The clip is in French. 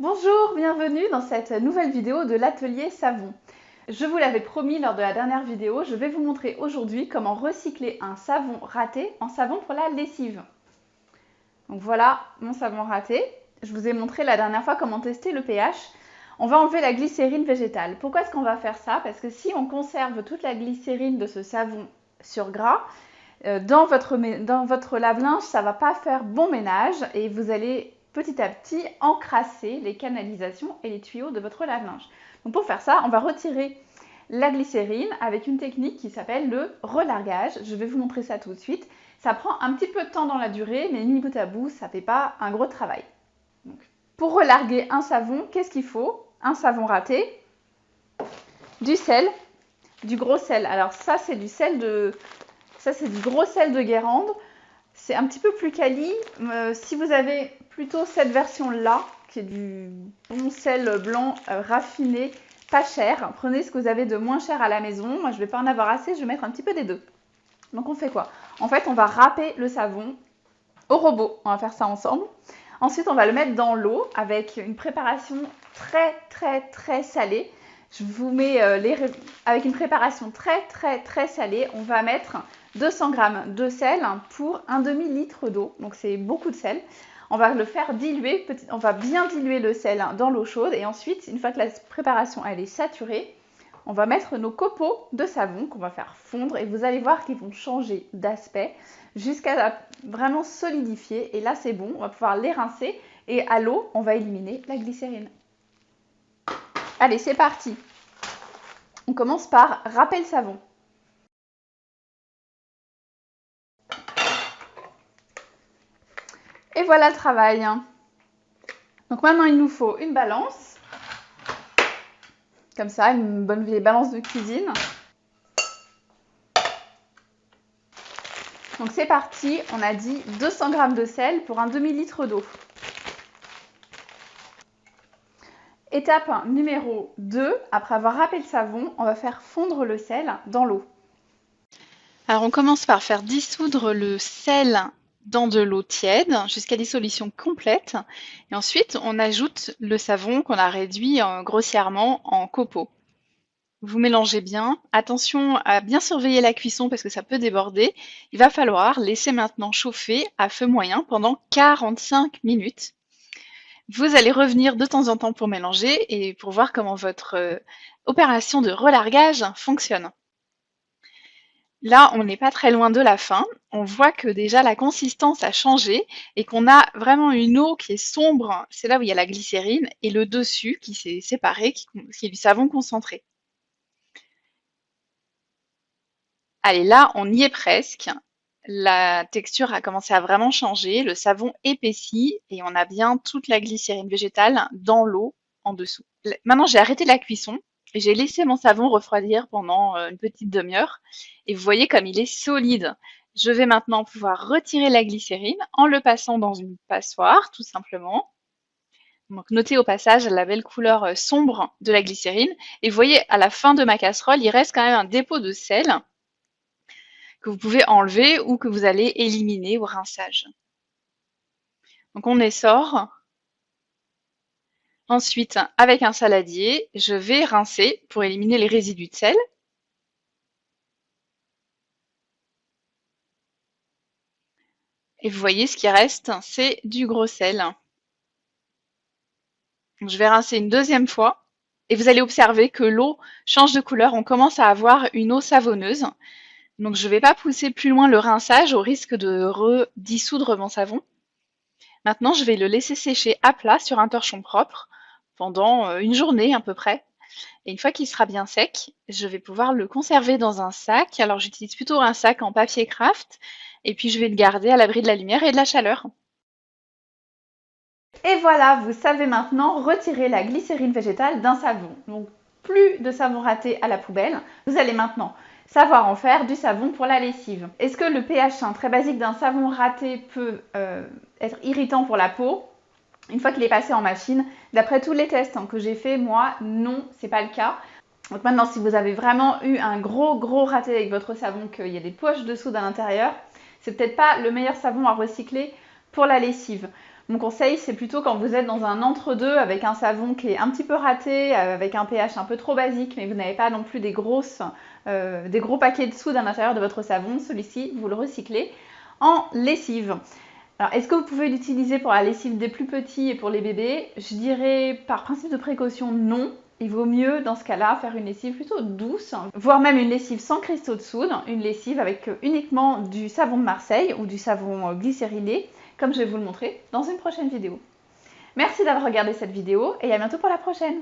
Bonjour, bienvenue dans cette nouvelle vidéo de l'atelier savon. Je vous l'avais promis lors de la dernière vidéo, je vais vous montrer aujourd'hui comment recycler un savon raté en savon pour la lessive. Donc voilà mon savon raté. Je vous ai montré la dernière fois comment tester le pH. On va enlever la glycérine végétale. Pourquoi est-ce qu'on va faire ça? Parce que si on conserve toute la glycérine de ce savon sur gras, euh, dans votre, dans votre lave-linge, ça ne va pas faire bon ménage et vous allez petit à petit encrasser les canalisations et les tuyaux de votre lave-linge. Donc pour faire ça, on va retirer la glycérine avec une technique qui s'appelle le relargage. Je vais vous montrer ça tout de suite. Ça prend un petit peu de temps dans la durée, mais mis bout à bout, ça ne fait pas un gros travail. pour relarguer un savon, qu'est-ce qu'il faut? Un savon raté, du sel, du gros sel. Alors ça, c'est du sel de... Ça, c'est du gros sel de Guérande. C'est un petit peu plus quali. Euh, si vous avez plutôt cette version-là, qui est du bon sel blanc euh, raffiné, pas cher, prenez ce que vous avez de moins cher à la maison. Moi, je ne vais pas en avoir assez, je vais mettre un petit peu des deux. Donc, on fait quoi? En fait, on va râper le savon au robot. On va faire ça ensemble. Ensuite, on va le mettre dans l'eau avec une préparation très, très, très salée. Je vous mets euh, les... avec une préparation très, très, très salée. On va mettre 200 g de sel pour un demi-litre d'eau. Donc, c'est beaucoup de sel. On va le faire diluer, on va bien diluer le sel dans l'eau chaude et ensuite, une fois que la préparation est saturée, on va mettre nos copeaux de savon qu'on va faire fondre et vous allez voir qu'ils vont changer d'aspect jusqu'à vraiment solidifier et là c'est bon, on va pouvoir les rincer et à l'eau, on va éliminer la glycérine. Allez, c'est parti. On commence par râper le savon. Et voilà le travail. Donc maintenant, il nous faut une balance. Comme ça, une bonne vieille balance de cuisine. Donc c'est parti, on a dit 200 g de sel pour un demi-litre d'eau. Étape numéro 2, après avoir râpé le savon, on va faire fondre le sel dans l'eau. Alors on commence par faire dissoudre le sel dans de l'eau tiède jusqu'à dissolution complète. Et ensuite, on ajoute le savon qu'on a réduit euh, grossièrement en copeaux. Vous mélangez bien. Attention à bien surveiller la cuisson parce que ça peut déborder. Il va falloir laisser maintenant chauffer à feu moyen pendant 45 minutes. Vous allez revenir de temps en temps pour mélanger et pour voir comment votre euh, opération de relargage fonctionne. Là, on n'est pas très loin de la fin. On voit que déjà la consistance a changé et qu'on a vraiment une eau qui est sombre. C'est là où il y a la glycérine et le dessus qui s'est séparé, qui, est du savon concentré. Allez, là, on y est presque. La texture a commencé à vraiment changer. Le savon épaissit et on a bien toute la glycérine végétale dans l'eau en dessous. Maintenant, j'ai arrêté la cuisson j'ai laissé mon savon refroidir pendant euh, une petite demi-heure et vous voyez comme il est solide. Je vais maintenant pouvoir retirer la glycérine en le passant dans une passoire, tout simplement. Donc notez au passage la belle couleur euh, sombre de la glycérine. Et vous voyez, à la fin de ma casserole, il reste quand même un dépôt de sel que vous pouvez enlever ou que vous allez éliminer au rinçage. Donc on essore Ensuite, avec un saladier, je vais rincer pour éliminer les résidus de sel. Et vous voyez, ce qui reste, c'est du gros sel. Je vais rincer une deuxième fois et vous allez observer que l'eau change de couleur. On commence à avoir une eau savonneuse. Donc je ne vais pas pousser plus loin le rinçage au risque de redissoudre mon savon. Maintenant, je vais le laisser sécher à plat sur un torchon propre pendant euh, une journée à peu près. Et une fois qu'il sera bien sec, je vais pouvoir le conserver dans un sac. Alors j'utilise plutôt un sac en papier craft et puis je vais le garder à l'abri de la lumière et de la chaleur. Et voilà, vous savez maintenant retirer la glycérine végétale d'un savon. Donc plus de savon raté à la poubelle. Vous allez maintenant savoir en faire du savon pour la lessive. Est-ce que le pH très basique d'un savon raté peut euh, être irritant pour la peau? Une fois qu'il est passé en machine. D'après tous les tests hein, que j'ai fait, moi, non, c'est pas le cas. Donc maintenant, si vous avez vraiment eu un gros gros raté avec votre savon, qu'il y a des poches de soude à l'intérieur, c'est peut-être pas le meilleur savon à recycler pour la lessive. Mon conseil, c'est plutôt quand vous êtes dans un entre-deux avec un savon qui est un petit peu raté, euh, avec un pH un peu trop basique, mais vous n'avez pas non plus des, euh, des gros paquets de soude à l'intérieur de votre savon. Celui-ci, vous le recyclez en lessive. Alors, est-ce que vous pouvez l'utiliser pour la lessive des plus petits et pour les bébés? Je dirais par principe de précaution non. Il vaut mieux dans ce cas-là faire une lessive plutôt douce, voire même une lessive sans cristaux de soude, une lessive avec uniquement du savon de Marseille ou du savon glycérylé comme je vais vous le montrer dans une prochaine vidéo. Merci d'avoir regardé cette vidéo et à bientôt pour la prochaine